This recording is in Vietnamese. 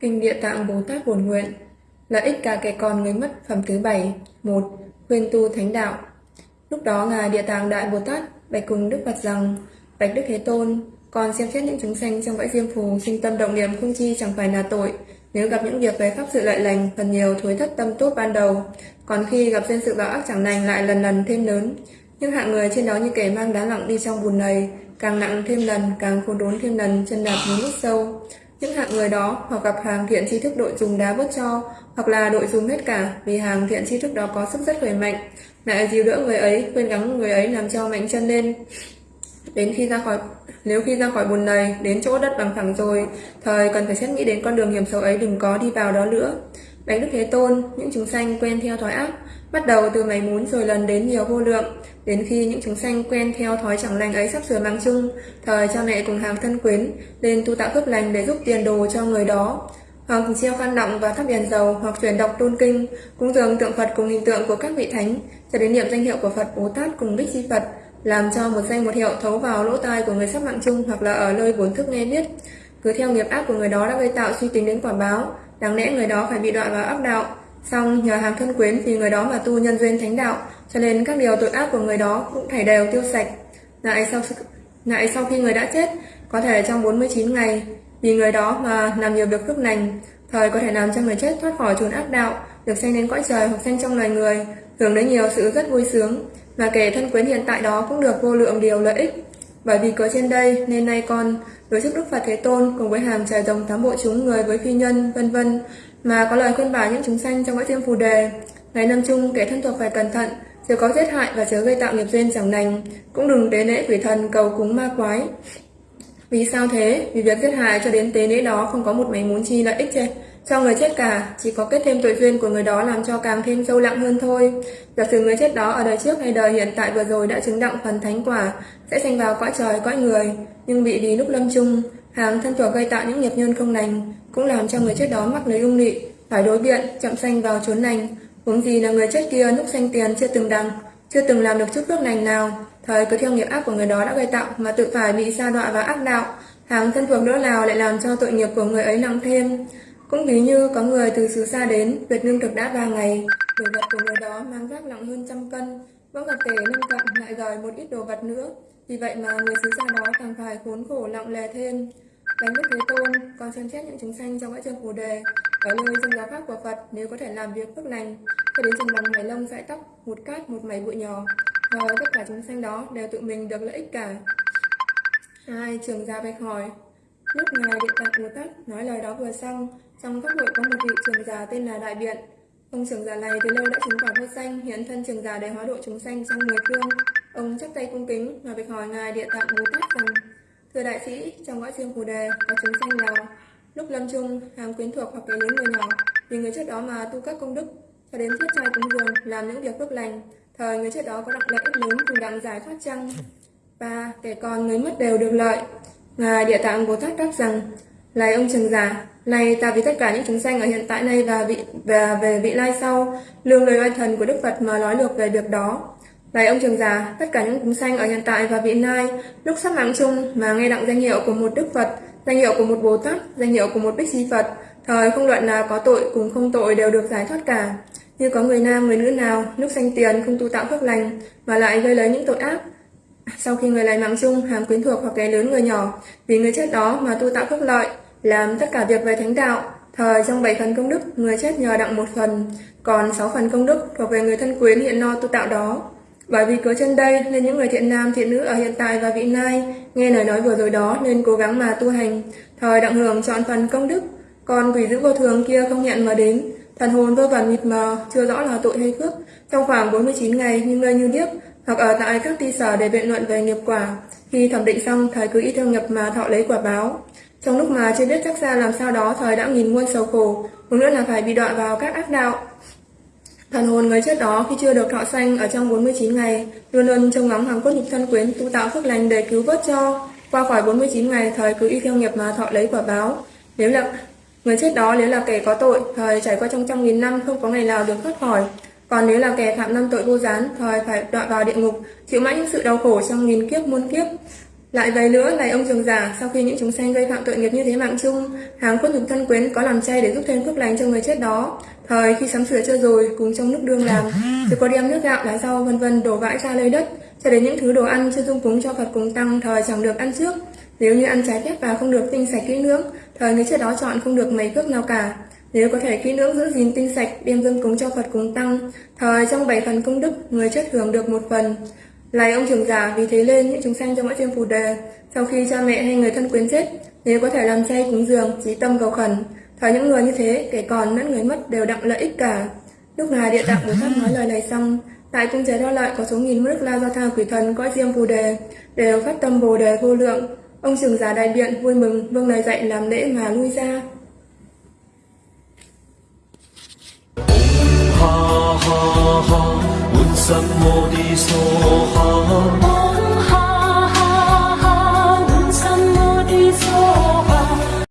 Kinh Địa Tạng Bồ Tát Buồn Nguyện, Lợi ích cả kẻ còn người mất, phẩm thứ bảy, một Khuyên tu thánh đạo. Lúc đó Ngài Địa Tạng Đại Bồ Tát bạch cùng Đức Phật rằng, Bạch Đức Thế Tôn còn xem xét những chúng sanh trong bãi diêm phù sinh tâm động niệm không chi chẳng phải là tội nếu gặp những việc về pháp sự lợi lành phần nhiều thối thất tâm tốt ban đầu. Còn khi gặp duyên sự báo ác chẳng lành, lại lần lần thêm lớn. Những hạng người trên đó như kẻ mang đá lặng đi trong bùn này, càng nặng thêm lần, càng khôn đốn thêm lần, chân đạp những nước sâu. Những hạng người đó, hoặc gặp hàng thiện tri thức đội dùng đá bớt cho, hoặc là đội dùng hết cả, vì hàng thiện tri thức đó có sức rất khỏe mạnh. Lại dìu đỡ người ấy khuyên gắng người ấy làm cho mạnh chân lên đến khi ra khỏi nếu khi ra khỏi bùn này đến chỗ đất bằng phẳng rồi thời cần phải xét nghĩ đến con đường hiểm xấu ấy đừng có đi vào đó nữa. Bánh Đức Thế Tôn, những chúng sanh quen theo thói ác, bắt đầu từ mảy muốn rồi lần đến nhiều vô lượng, đến khi những chúng sanh quen theo thói chẳng lành ấy sắp sửa mang chung, thời cha mẹ cùng hàng thân quyến lên tu tạo phước lành để giúp tiền đồ cho người đó, hoặc treo khăn động và thắp đèn dầu, hoặc chuyển đọc tôn kinh, cúng dường tượng Phật cùng hình tượng của các vị thánh, cho đến niệm danh hiệu của Phật Bồ Tát cùng Bích Chi Phật, làm cho một danh một hiệu thấu vào lỗ tai của người sắp mạng chung hoặc là ở nơi vốn thức nghe biết. Cứ theo nghiệp ác của người đó đã gây tạo suy tính đến quả báo, đáng lẽ người đó phải bị đoạn vào ác đạo. Xong nhờ hàng thân quyến vì người đó mà tu nhân duyên thánh đạo, cho nên các điều tội ác của người đó cũng thảy đều tiêu sạch. Lại sau lại sau khi người đã chết, có thể trong 49 ngày, vì người đó mà làm nhiều việc phước lành, thời có thể làm cho người chết thoát khỏi chốn ác đạo, được sanh đến cõi trời hoặc sanh trong loài người, hưởng đến nhiều sự rất vui sướng, mà kẻ thân quyến hiện tại đó cũng được vô lượng điều lợi ích. Bởi vì có trên đây nên nay con đối trước Đức Phật Thế Tôn cùng với hàng trời rồng tám bộ chúng người với phi nhân vân vân mà có lời khuyên bảo những chúng sanh trong các thiên phù đề. Ngày năm chung kẻ thân thuộc phải cẩn thận, chớ có giết hại và chớ gây tạo nghiệp duyên chẳng lành, cũng đừng tế lễ quỷ thần cầu cúng ma quái. Vì sao thế? Vì việc giết hại cho đến tế lễ đó không có một mảnh muốn chi lợi ích chê cho người chết cả, chỉ có kết thêm tội duyên của người đó làm cho càng thêm sâu lặng hơn thôi. Giả sử người chết đó ở đời trước hay đời hiện tại vừa rồi đã chứng đặng phần thánh quả, sẽ sanh vào cõi trời, cõi người, nhưng bị đi lúc lâm chung, hàng thân thuộc gây tạo những nghiệp nhân không lành, cũng làm cho người chết đó mắc lấy ung lị, phải đối biện, chậm sanh vào chốn lành. Huống gì là người chết kia lúc sanh tiền chưa từng đằng, chưa từng làm được chút phước lành nào, thời cứ theo nghiệp ác của người đó đã gây tạo mà tự phải bị sa đọa và ác đạo, hàng thân thuộc đỡ nào lại làm cho tội nghiệp của người ấy nặng thêm. Cũng ví như có người từ xứ xa đến, việc nương thực đã ba ngày, đồ vật của người đó mang vác nặng hơn trăm cân, vẫn gặp kẻ nâng cận lại gửi một ít đồ vật nữa, vì vậy mà người xứ xa đó càng phải khốn khổ nặng lè thêm. Đánh đức Thế Tôn, còn xem xét những chúng sanh trong các chân phù đề, ở nơi dân giáo pháp của Phật nếu có thể làm việc phước lành, cho đến chừng bằng mảy lông dãi tóc, một cát, một mảy bụi nhỏ, và tất cả chúng sanh đó đều tự mình được lợi ích cả. Hai, trường gia bạch hỏi, lúc ngài Địa Tạng Bồ Tát nói lời đó vừa xong, trong các hội có một vị trường già tên là Đại Biện. Ông trường già này từ lâu đã chứng quả vô xanh hiện thân trường già để hóa độ chúng sanh trong mười phương. Ông chắp tay cung kính và bạch hỏi ngài Địa Tạng Bồ Tát rằng: Thưa đại sĩ, trong ngõ riêng phù đề có chúng sanh nào lúc lâm chung hàng quyến thuộc hoặc cái lớn người nhỏ vì người chết đó mà tu các công đức cho đến thiết trai cúng dường làm những việc phước lành thời người chết đó có đặc lợi ích lớn cùng đặng giải thoát chăng ba kẻ còn người mất đều được lợi ngài địa tạng bồ tát đáp rằng lạy ông Trần giả này ta vì tất cả những chúng sanh ở hiện tại này và vị và về vị lai sau, lương lời oai thần của Đức Phật mà nói được về việc đó. Này ông trường già, tất cả những chúng sanh ở hiện tại và vị lai, lúc sắp mạng chung mà nghe đặng danh hiệu của một Đức Phật, danh hiệu của một Bồ Tát, danh hiệu của một Bích Chi Phật, thời không luận là có tội cùng không tội đều được giải thoát cả. Như có người nam, người nữ nào, lúc sanh tiền không tu tạo phước lành, mà lại gây lấy những tội ác, sau khi người lại mạng chung, hàm quyến thuộc hoặc kẻ lớn người nhỏ, vì người chết đó mà tu tạo phước lợi, làm tất cả việc về thánh đạo, thời trong bảy phần công đức, người chết nhờ đặng một phần, còn sáu phần công đức thuộc về người thân quyến hiện lo tu tạo đó. Bởi vì cớ chân đây nên những người thiện nam thiện nữ ở hiện tại và vị lai nghe lời nói vừa rồi đó nên cố gắng mà tu hành, thời đặng hưởng chọn phần công đức, còn quỷ dữ vô thường kia không nhận mà đến, thần hồn vô vàn mịt mờ, chưa rõ là tội hay phước, trong khoảng 49 ngày nhưng người như điếc, hoặc ở tại các ti sở để biện luận về nghiệp quả, khi thẩm định xong thời cứ y theo nghiệp mà thọ lấy quả báo. Trong lúc mà chưa biết chắc ra làm sao đó thời đã nghìn muôn sầu khổ, một nữa là phải bị đọa vào các ác đạo. Thần hồn người chết đó khi chưa được thọ sanh ở trong 49 ngày, luôn luôn trông ngóng hàng cốt nhục thân quyến tu tạo phước lành để cứu vớt cho. Qua khỏi 49 ngày, thời cứ y theo nghiệp mà thọ lấy quả báo. Nếu là người chết đó nếu là kẻ có tội, thời trải qua trong trăm nghìn năm không có ngày nào được thoát khỏi. Còn nếu là kẻ phạm năm tội vô gián, thời phải đọa vào địa ngục, chịu mãi những sự đau khổ trong nghìn kiếp muôn kiếp. Lại vậy nữa, này ông trường giả, sau khi những chúng sanh gây phạm tội nghiệp như thế mạng chung, hàng quân nhục thân quyến có làm chay để giúp thêm phước lành cho người chết đó. Thời khi sắm sửa chưa rồi, cùng trong nước đương làm, rồi có đem nước gạo, lá rau vân vân đổ vãi ra lấy đất, cho đến những thứ đồ ăn chưa dung cúng cho Phật cùng tăng thời chẳng được ăn trước. Nếu như ăn trái phép và không được tinh sạch kỹ lưỡng, thời người chết đó chọn không được mấy phước nào cả. Nếu có thể kỹ lưỡng giữ gìn tinh sạch, đem dâng cúng cho Phật cúng tăng, thời trong bảy phần công đức, người chết hưởng được một phần. Lạy ông trưởng giả vì thế lên những chúng sanh trong mỗi chuyên phù đề, sau khi cha mẹ hay người thân quyến chết, nếu có thể làm chay cúng dường, trí tâm cầu khẩn, thời những người như thế, kẻ còn lẫn người mất đều đặng lợi ích cả. Lúc này địa tạng Bồ Tát nói lời này xong, tại cung chế đo lợi có số nghìn nước la do tha quỷ thần cõi diêm phù đề, đều phát tâm bồ đề vô lượng. Ông trưởng giả đại biện vui mừng, vương lời dạy làm lễ mà lui ra. 怎么的说好。